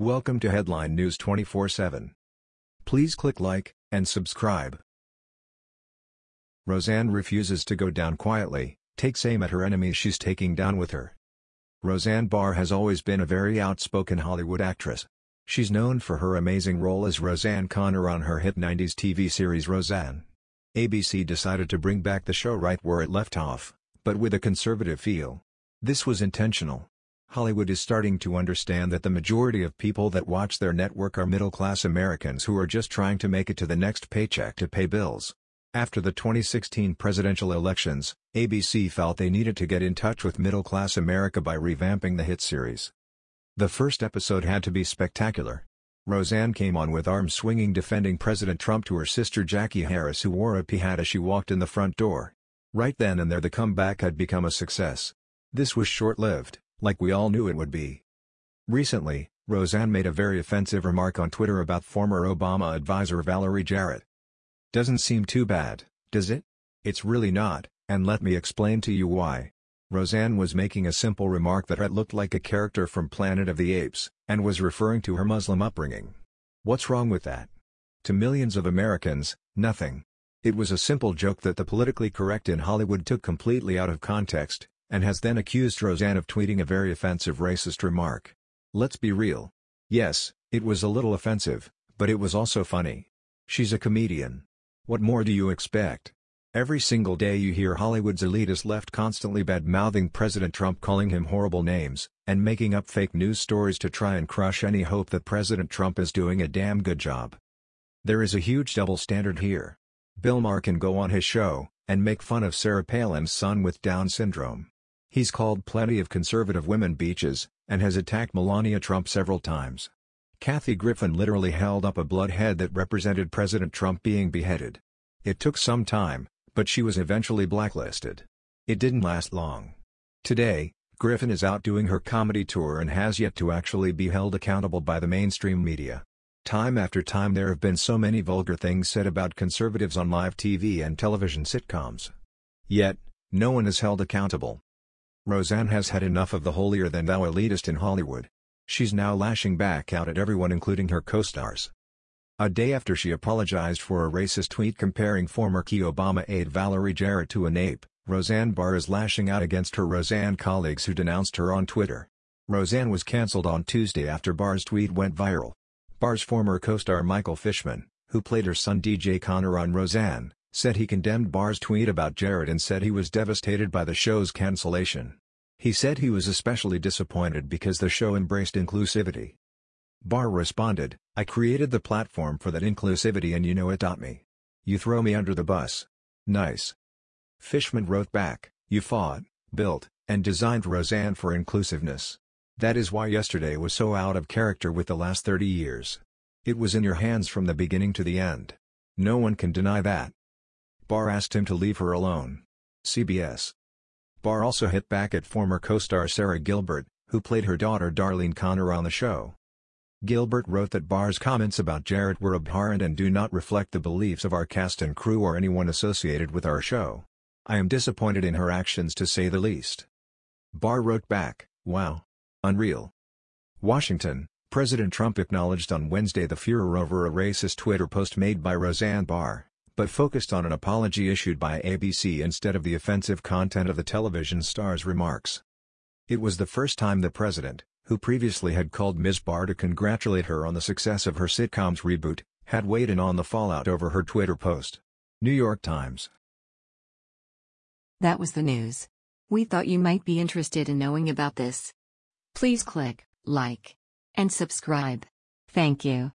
Welcome to Headline News 24/7. Please click like and subscribe. Roseanne refuses to go down quietly, takes aim at her enemies she's taking down with her. Roseanne Barr has always been a very outspoken Hollywood actress. She's known for her amazing role as Roseanne Connor on her hit 90s TV series Roseanne. ABC decided to bring back the show right where it left off, but with a conservative feel. This was intentional. Hollywood is starting to understand that the majority of people that watch their network are middle-class Americans who are just trying to make it to the next paycheck to pay bills. After the 2016 presidential elections, ABC felt they needed to get in touch with middle-class America by revamping the hit series. The first episode had to be spectacular. Roseanne came on with arms swinging defending President Trump to her sister Jackie Harris who wore a hat as she walked in the front door. Right then and there the comeback had become a success. This was short-lived, like we all knew it would be. Recently, Roseanne made a very offensive remark on Twitter about former Obama advisor Valerie Jarrett. Doesn't seem too bad, does it? It's really not, and let me explain to you why. Roseanne was making a simple remark that had looked like a character from Planet of the Apes, and was referring to her Muslim upbringing. What's wrong with that? To millions of Americans, nothing. It was a simple joke that the politically correct in Hollywood took completely out of context, and has then accused Roseanne of tweeting a very offensive racist remark. Let's be real. Yes, it was a little offensive, but it was also funny. She's a comedian. What more do you expect? Every single day you hear Hollywood's elitist left constantly bad-mouthing President Trump calling him horrible names, and making up fake news stories to try and crush any hope that President Trump is doing a damn good job. There is a huge double standard here. Bill Maher can go on his show, and make fun of Sarah Palin's son with Down syndrome. He's called plenty of conservative women beaches, and has attacked Melania Trump several times. Kathy Griffin literally held up a blood head that represented President Trump being beheaded. It took some time, but she was eventually blacklisted. It didn't last long. Today, Griffin is out doing her comedy tour and has yet to actually be held accountable by the mainstream media. Time after time there have been so many vulgar things said about conservatives on live TV and television sitcoms. Yet, no one is held accountable. Roseanne has had enough of the holier-than-thou elitist in Hollywood. She's now lashing back out at everyone including her co-stars. A day after she apologized for a racist tweet comparing former key Obama aide Valerie Jarrett to an ape, Roseanne Barr is lashing out against her Roseanne colleagues who denounced her on Twitter. Roseanne was cancelled on Tuesday after Barr's tweet went viral. Barr's former co-star Michael Fishman, who played her son DJ Connor on Roseanne, said he condemned Barr's tweet about Jarrett and said he was devastated by the show's cancellation. He said he was especially disappointed because the show embraced inclusivity. Barr responded, I created the platform for that inclusivity and you know it. Me. You throw me under the bus. Nice. Fishman wrote back, You fought, built, and designed Roseanne for inclusiveness. That is why yesterday was so out of character with the last 30 years. It was in your hands from the beginning to the end. No one can deny that. Barr asked him to leave her alone. CBS. Barr also hit back at former co-star Sara Gilbert, who played her daughter Darlene Connor on the show. Gilbert wrote that Barr's comments about Jarrett were abhorrent and do not reflect the beliefs of our cast and crew or anyone associated with our show. I am disappointed in her actions to say the least. Barr wrote back, wow. Unreal. Washington, President Trump acknowledged on Wednesday the furor over a racist Twitter post made by Roseanne Barr, but focused on an apology issued by ABC instead of the offensive content of the television star's remarks. It was the first time the president, who previously had called Ms. Barr to congratulate her on the success of her sitcom's reboot, had weighed in on the fallout over her Twitter post. New York Times. That was the news. We thought you might be interested in knowing about this. Please click like and subscribe. Thank you.